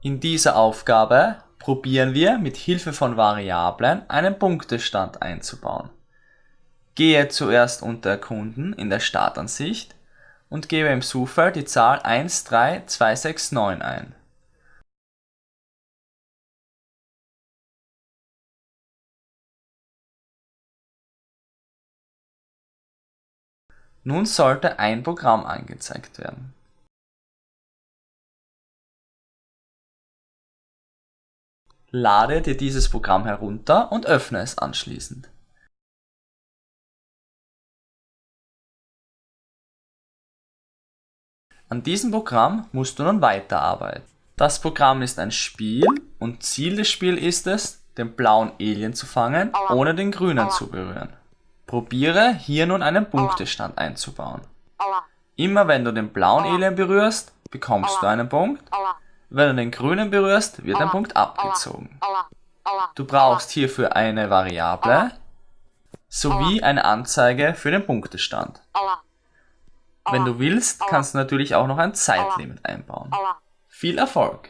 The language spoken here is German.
In dieser Aufgabe probieren wir mit Hilfe von Variablen einen Punktestand einzubauen. Gehe zuerst unter Erkunden in der Startansicht und gebe im Suchfeld die Zahl 13269 ein. Nun sollte ein Programm angezeigt werden. Lade dir dieses Programm herunter und öffne es anschließend. An diesem Programm musst du nun weiterarbeiten. Das Programm ist ein Spiel und Ziel des Spiels ist es, den blauen Alien zu fangen, ohne den grünen zu berühren. Probiere hier nun einen Punktestand einzubauen. Immer wenn du den blauen Alien berührst, bekommst du einen Punkt. Wenn du den grünen berührst, wird ein Punkt abgezogen. Du brauchst hierfür eine Variable sowie eine Anzeige für den Punktestand. Wenn du willst, kannst du natürlich auch noch ein Zeitlimit einbauen. Viel Erfolg!